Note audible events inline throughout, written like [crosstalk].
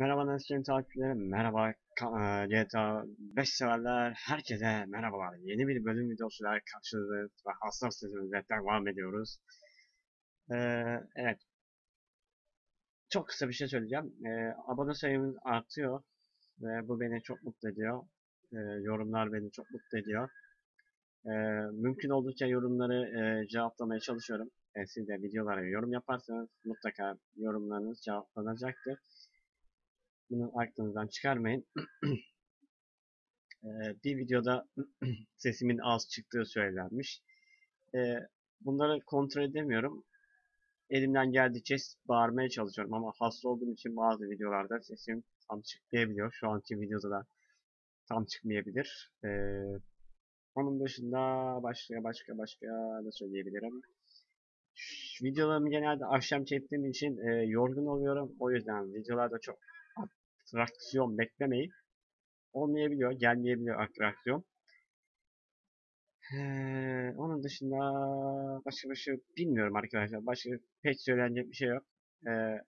Merhaba Nesrin takipçilerim, merhaba e, GTA 5 severler, herkese merhabalar. Yeni bir bölüm videosuyla karşınızdayız ve hassas sesimizle devam ediyoruz. Ee, evet, çok kısa bir şey söyleyeceğim. Ee, abone sayımız artıyor ve bu beni çok mutlu ediyor. Ee, yorumlar beni çok mutlu ediyor. Ee, mümkün oldukça yorumları e, cevaplamaya çalışıyorum. Ee, siz de videolara yorum yaparsanız mutlaka yorumlarınız cevaplanacaktır. Bunu aklınızdan çıkarmayın. [clears throat] Ee, bir videoda [clears throat] sesimin az çıktığı söylenmiş. Ee, bunları kontrol edemiyorum. Elimden geldiğince bağırmaya çalışıyorum ama hasta olduğum için bazı videolarda sesim tam çıkmayabiliyor. Şu anki videoda da tam çıkmayabilir. Ee, onun dışında başka başka başka ne söyleyebilirim. Videolarımı genelde akşam çektiğim için e, yorgun oluyorum. O yüzden videolarda çok atraksiyon beklemeyin. Olmayabiliyor, gelmeyebiliyor atraksiyon. Ee, onun dışında başka bir şey bilmiyorum arkadaşlar. Başka pek söylenecek bir şey yok. Ee,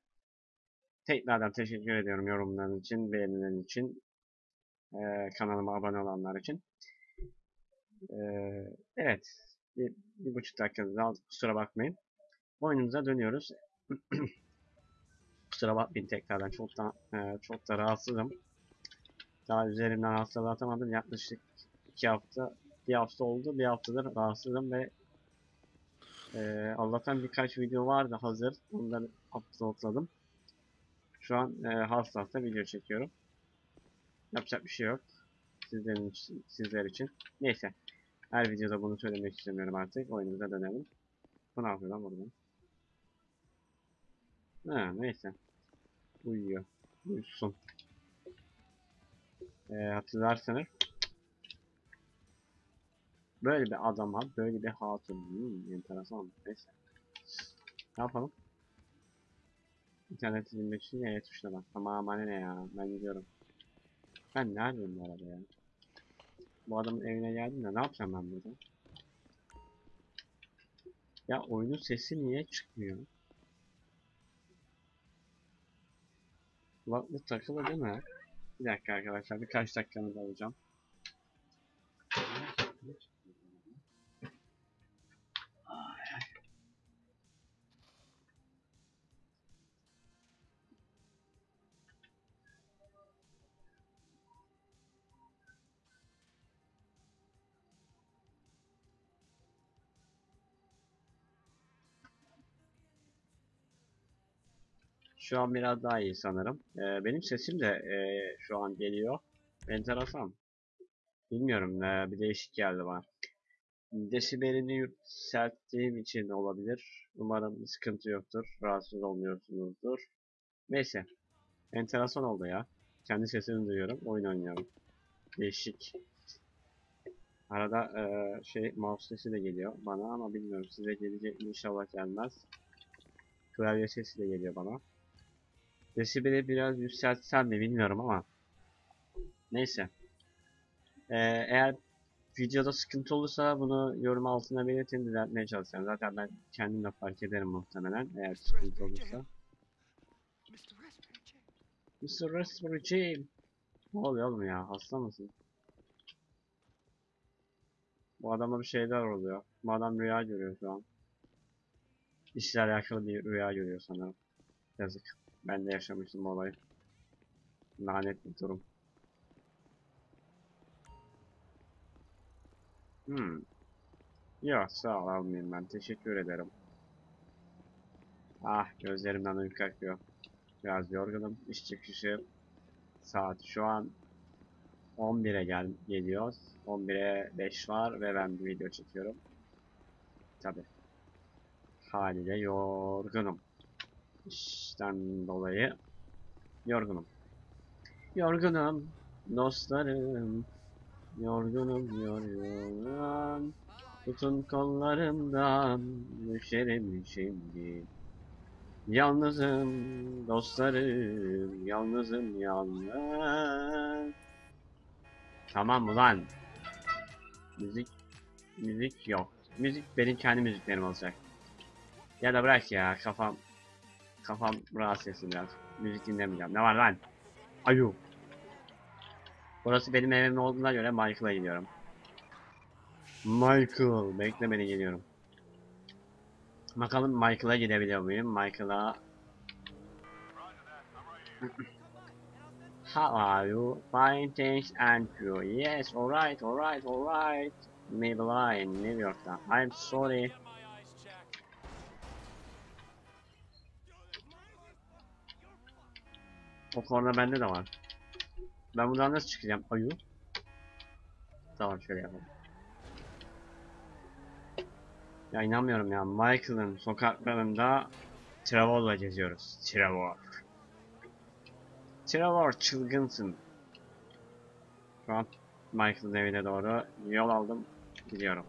tekrardan teşekkür ediyorum yorumlarınız için, beğenileriniz için, ee, kanalıma abone olanlar için. Ee, evet, bir, bir buçuk dakikanızı aldık. Kusura bakmayın. Oyunumuza dönüyoruz. [clears throat] Kusura bakmayın tekrardan çok da e, çok da rahatsızım. Daha üzerimden hastalığı atamadım. Yaklaşık iki hafta, bir hafta oldu. Bir haftadır rahatsızım ve e, Allah'tan birkaç video vardı hazır. Onları uploadladım. Şu an e, hasta hasta video çekiyorum. Yapacak bir şey yok. Sizlerin için, sizler için. Neyse. Her videoda bunu söylemek istemiyorum artık. Oyunumuza dönelim. Bu ne yapıyor lan burada? Ha, neyse. Uyuyor. Uyusun. Ee, hatırlarsanız böyle bir adama böyle bir hatun. Hmm, enteresan. Neyse. Ne yapalım? İnternet izlemek için E tuşuna bak. Ama bana ne ya? Ben gidiyorum. Ben neredeyim bu arada ya? Bu adamın evine geldim de ne yapacağım ben burada? Ya oyunun sesi niye çıkmıyor? Kulaklık takılı değil mi? Bir dakika arkadaşlar birkaç dakikanızı alacağım. Şu an biraz daha iyi sanırım. Ee, benim sesim de e, şu an geliyor. Enteresan. Bilmiyorum e, bir değişik geldi bana. Desibelini yükselttiğim için olabilir. Umarım sıkıntı yoktur. Rahatsız olmuyorsunuzdur. Neyse. Enteresan oldu ya. Kendi sesimi duyuyorum. Oyun oynuyorum. Değişik. Arada e, şey mouse sesi de geliyor bana ama bilmiyorum size gelecek inşallah gelmez. Klavye sesi de geliyor bana. Desibeli biraz yükseltsem mi bilmiyorum ama. Neyse. Ee, eğer videoda sıkıntı olursa bunu yorum altına belirtin düzeltmeye çalışacağım. Zaten ben kendim de fark ederim muhtemelen eğer sıkıntı olursa. Mr. Respiratory Ne oluyor oğlum ya? Hasta mısın? Bu adama bir şeyler oluyor. Bu adam rüya görüyor şu an. İşle alakalı bir rüya görüyor sanırım. Yazık. Ben de yaşamıştım bu olayı. Lanet bir durum. Hmm. Yok sağ ol almayayım ben. Teşekkür ederim. Ah gözlerimden uyku akıyor. Biraz yorgunum. İş çıkışı saat şu an 11'e gel geliyor. 11'e 5 var ve ben bir video çekiyorum. Tabi. Haliyle yorgunum. İşten dolayı yorgunum. Yorgunum dostlarım. Yorgunum yorgunum. Tutun kollarımdan düşerim şimdi. Yalnızım dostlarım, yalnızım yalnız. Tamam mı lan? Müzik, müzik yok. Müzik benim kendi müziklerim olacak. Ya da bırak ya kafam Kafam rahatsız etsin biraz. Müzik dinlemeyeceğim. Ne var lan? Ayu. Burası benim evim olduğuna göre Michael'a gidiyorum. Michael. Bekle beni geliyorum. Bakalım Michael'a gidebiliyor muyum? Michael'a... [laughs] How are you? Fine thanks and you. Yes, alright, alright, alright. Maybelline, New York'ta. I'm sorry. O korna bende de var. Ben buradan nasıl çıkacağım? Ayu. Tamam şöyle yapalım. Ya inanmıyorum ya. Michael'ın sokaklarında Trevor'la geziyoruz. Trevor. Trevor çılgınsın. Şu an Michael'ın evine doğru yol aldım. Gidiyorum.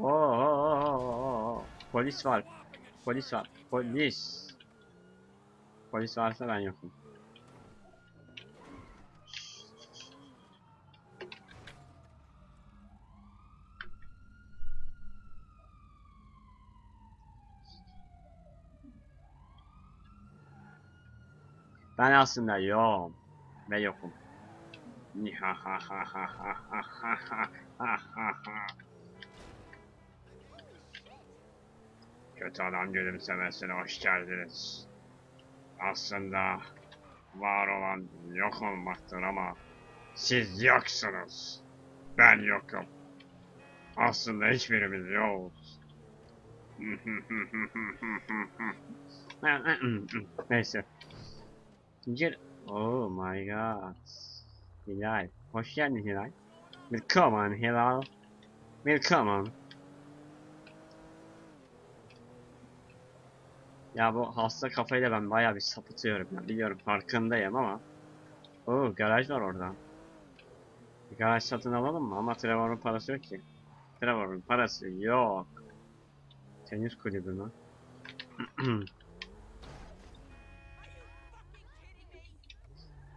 Oo, polis var. Polis var. Polis. Polis varsa ben yokum. Ben aslında yokum ve yokum. Kötü adam gülümsemesine hoş geldiniz. Aslında var olan yok olmaktır ama siz yoksunuz. Ben yokum. Aslında hiçbirimiz yokuz. [laughs] Neyse. Gir. Oh my god. Hilal. Hoş geldin Hilal. Willkommen Hilal. Willkommen. Ya bu hasta kafayla ben bayağı bir sapıtıyorum ya. Biliyorum farkındayım ama. Oo garaj var orada. Bir garaj satın alalım mı? Ama Trevor'un parası yok ki. Trevor'un parası yok. Tenis kulübü mü? [clears throat]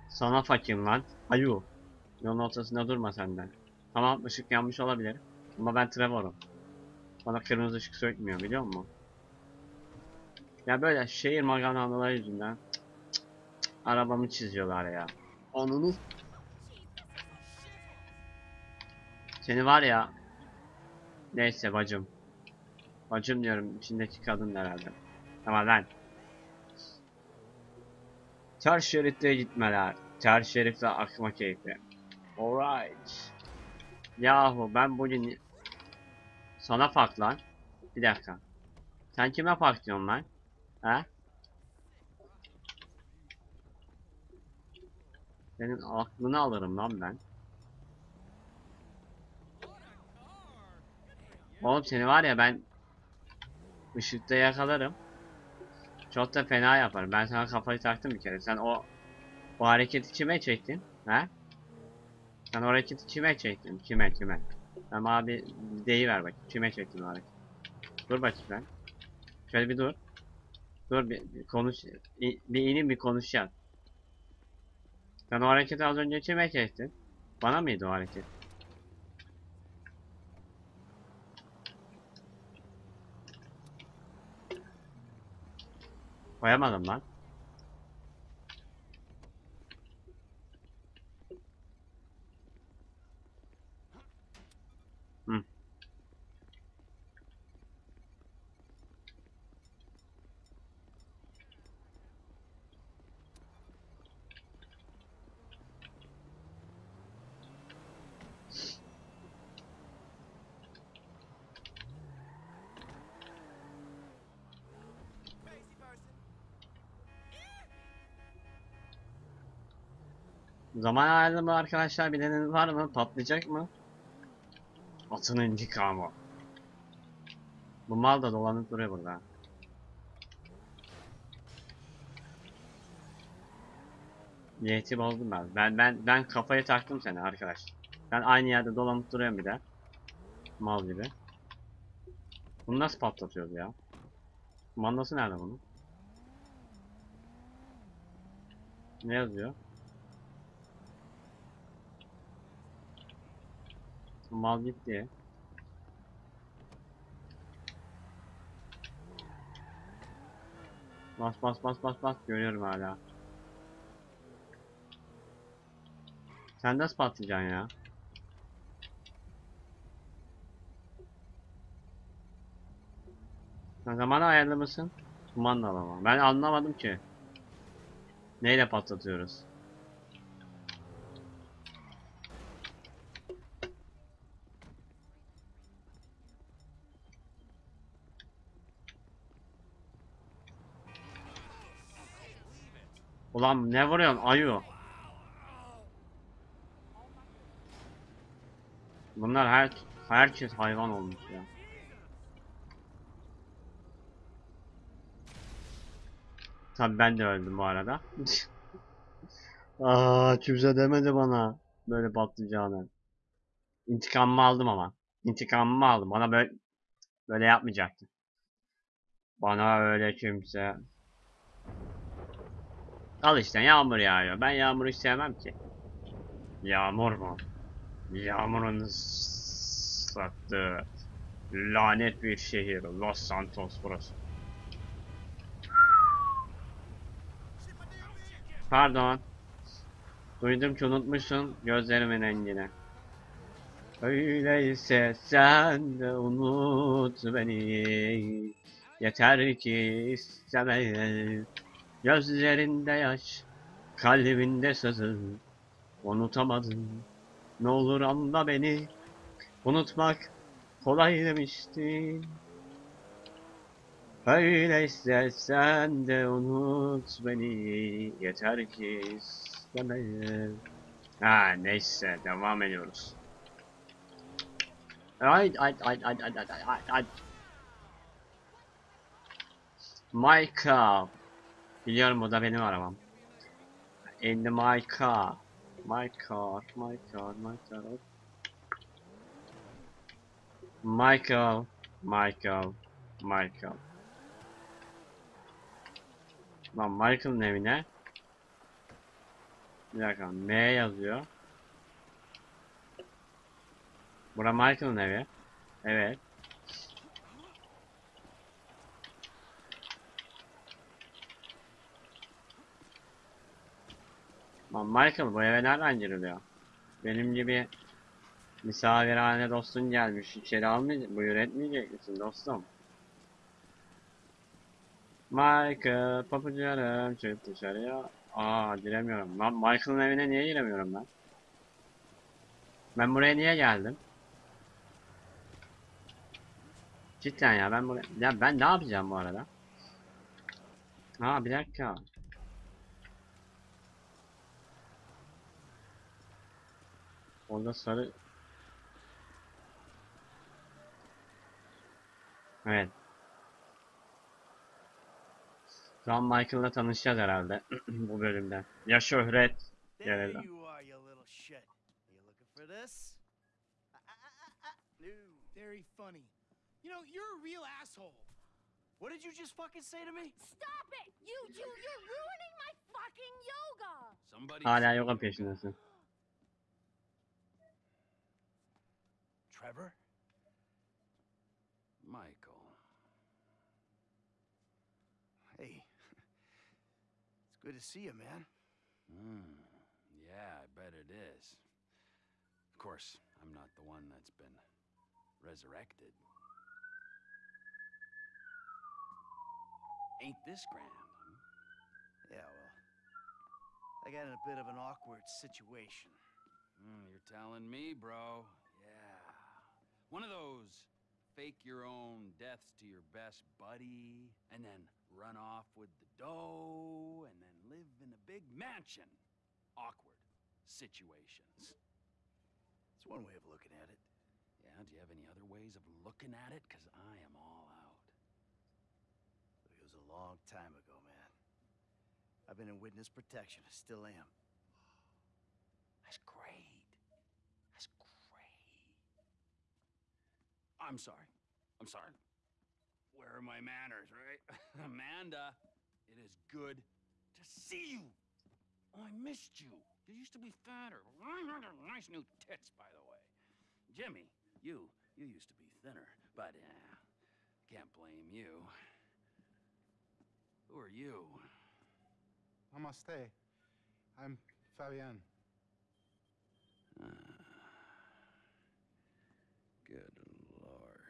Sana fakim lan. Ayu. Yolun ortasında durma senden. Tamam ışık yanmış olabilir. Ama ben Trevor'um. Bana kırmızı ışık sökmüyor biliyor musun? Ya böyle şehir maganaları yüzünden cık cık cık, arabamı çiziyorlar ya. Onunu Seni var ya Neyse bacım. Bacım diyorum içindeki kadın herhalde. Tamam lan. Ters şeritte gitmeler. Ters şeritte akma keyfi. Alright. Yahu ben bugün sana fark lan. Bir dakika. Sen kime fark diyorsun lan? He? Senin aklını alırım lan ben. Oğlum seni var ya ben ışıkta yakalarım. Çok da fena yaparım. Ben sana kafayı taktım bir kere. Sen o o hareketi kime çektin? He? Sen o hareketi kime çektin? Kime kime? Sen bir deyiver bak. Kime çektin o hareketi? Dur bakayım ben. Şöyle bir dur. Dur bir, bir konuş. Bir ineyim bir konuşacağız. Sen o hareketi az önce kime çektin? Bana mıydı o hareket? Koyamadım lan. Zaman ayarlama arkadaşlar bileniniz var mı? Patlayacak mı? Atın intikamı. Bu mal da dolanıp duruyor burada. Niyeti bozdum ben. Ben ben ben kafayı taktım seni arkadaş. Ben aynı yerde dolanıp duruyorum bir de. Mal gibi. Bunu nasıl patlatıyoruz ya? Mandası nerede bunun? Ne yazıyor? Mal gitti. Bas bas bas bas bas görüyorum hala. Sen nasıl patlayacaksın ya? Sen zamanı ayarlı mısın? Kumanda ama. Ben anlamadım ki. Neyle patlatıyoruz? Ulan ne vuruyorsun ayı? Bunlar her herkes hayvan olmuş ya. Tabii ben de öldüm bu arada. [laughs] Aa kimse demedi bana böyle patlayacağını. İntikamımı aldım ama. İntikamımı aldım. Bana böyle böyle yapmayacaktı. Bana öyle kimse. Al işte yağmur yağıyor. Ben yağmuru hiç sevmem ki. Yağmur mu? Yağmurun sattığı lanet bir şehir. Los Santos burası. Pardon. Duydum ki unutmuşsun gözlerimin rengini. Öyleyse sen de unut beni. Yeter ki isteme. Gözlerinde yaş, kalbinde sızı. Unutamadım. Ne olur anla beni. Unutmak kolay demiştin. Öyleyse sen de unut beni. Yeter ki isteme. Ha neyse devam ediyoruz. Ay ay ay ay ay ay ay ay. Michael. Biliyorum o da benim arabam. In my car. My car, my car, my car. Michael, Michael, Michael. Lan Michael'ın evine. Bir dakika, M yazıyor. Bura Michael'ın evi. Evet. Michael bu eve nereden giriliyor? Benim gibi misafirhane dostun gelmiş. İçeri almayacak, buyur etmeyecek misin dostum? Michael, papucarım çık dışarıya. Aa giremiyorum. Lan Michael'ın evine niye giremiyorum ben? Ben buraya niye geldim? Cidden ya ben buraya... Ya ben ne yapacağım bu arada? Ha bir dakika. Orada sarı... Evet. An Michael'la tanışacağız herhalde [clears throat] bu bölümde. Ya şöhret. No. Very funny. You know, you're a real asshole. What did you just fucking say to me? Stop it! You, you, you're ruining my fucking yoga! Somebody. hala yoga peşindesin. Trevor? Michael. Hey. [laughs] It's good to see you, man. Hmm. Yeah, I bet it is. Of course, I'm not the one that's been resurrected. Ain't this grand, huh? Yeah, well. I got in a bit of an awkward situation. Hmm, you're telling me, bro. One of those fake your own deaths to your best buddy, and then run off with the dough, and then live in a big mansion. Awkward situations. It's one way of looking at it. Yeah, do you have any other ways of looking at it? Because I am all out. It was a long time ago, man. I've been in witness protection. I still am. That's great. That's great. I'm sorry. I'm sorry. Where are my manners, right? [laughs] Amanda, it is good to see you. Oh, I missed you. You used to be fatter. [laughs] Nice new tits, by the way. Jimmy, you, you used to be thinner, but uh, can't blame you. Who are you? Namaste. I'm Fabian. Ah. Good lord.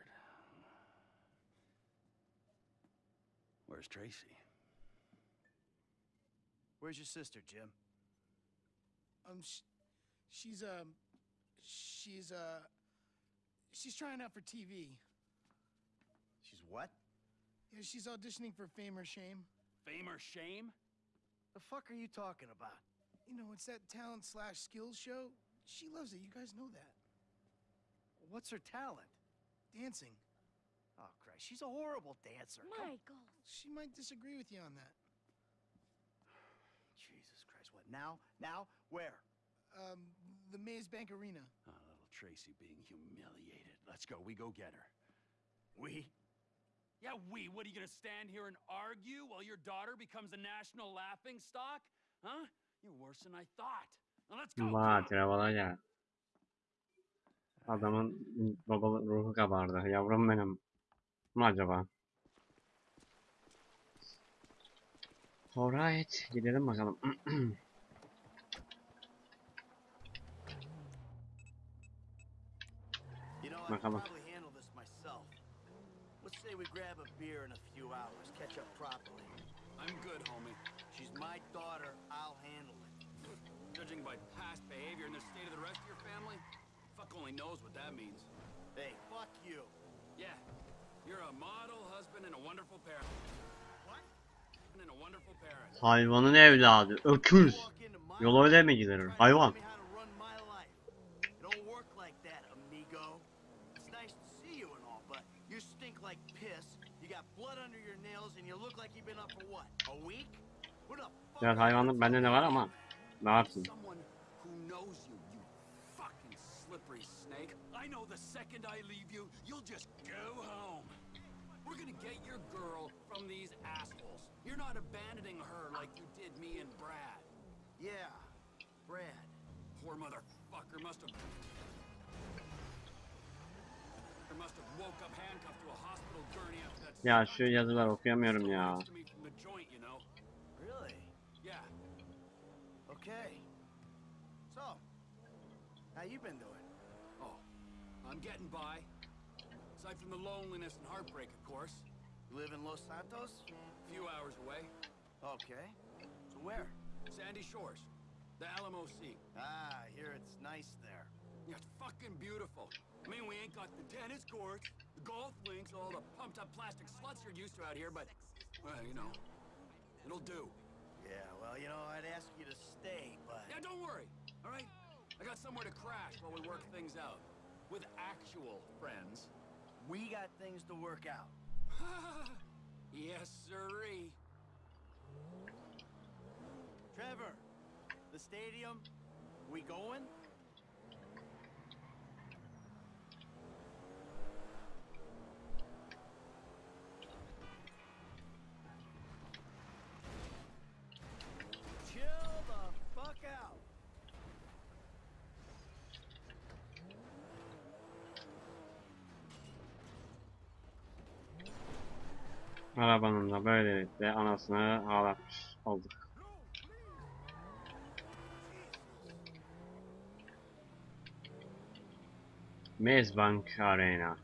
Where's Tracy? Where's your sister, Jim? Um, sh- she's um, she's uh, she's trying out for TV. She's what? Yeah, she's auditioning for Fame or Shame. Fame or shame? The fuck are you talking about? You know, it's that talent slash skills show. She loves it. You guys know that. What's her talent? Dancing. Christ. She's a horrible dancer. Come- Michael. She might disagree with you on that. Jesus Christ. What, now? Now? Where? Um, the Maze Bank Arena. Oh, little Tracy being humiliated. Let's go. We go get her. We? Yeah, we. What are you gonna stand here and argue while your daughter becomes a national laughing stock? Huh? You're worse than I thought. Now let's go. Vay come on. Trevor'a gel. Adamın baba ruhu kabardı. Yavrum benim. Mı acaba? Alright. Gidelim bakalım. You know, I could Bakalım. probably handle myself. Let's say we grab a beer in a few hours, catch up properly. I'm good, homie. She's my daughter, I'll handle it. Judging by past behavior and the state of the rest of your family, fuck only knows what that means. Hey, fuck you. Yeah, you're a model husband and a wonderful parent. What? And a wonderful parent. Hayvanın evladı. Öküz. Walk into my Yol öyle mi gidilir? Hayvan. tell me how to run my life. It don't work like that, amigo. It's nice to see you and all, but you stink like piss. You got blood under your nails, and you look like you've been up for what? A week? What the fuck? Biraz hayvanlık bende de var ama. Ne yapsın? Slippery snake. I know the second I leave you, you'll just go home. We're gonna get your girl from these assholes. You're not abandoning her like you did me and Brad. Yeah, Brad. Poor motherfucker must have. Must have woke up handcuffed to a hospital gurney after that. Ya şu yazılar okuyamıyorum ya. next to me from the joint, you know. Really? Yeah. Okay. So, how you been doing? I'm getting by. Aside from the loneliness and heartbreak, of course. You live in Los Santos? A few hours away. Okay. So where? Sandy Shores. The Alamo Sea. Ah, I hear it's nice there. Yeah, it's fucking beautiful. I mean, we ain't got the tennis courts, the golf links, all the pumped up plastic sluts you're used to out here, but, well, you know, it'll do. Yeah, well, you know, I'd ask you to stay, but... Yeah, don't worry, all right? I got somewhere to crash while we work things out. With actual friends. We got things to work out. [laughs] yes, sirree. Trevor, the stadium, we going? Arabanın da böylelikle anasını ağlatmış olduk. Mezbank Arena.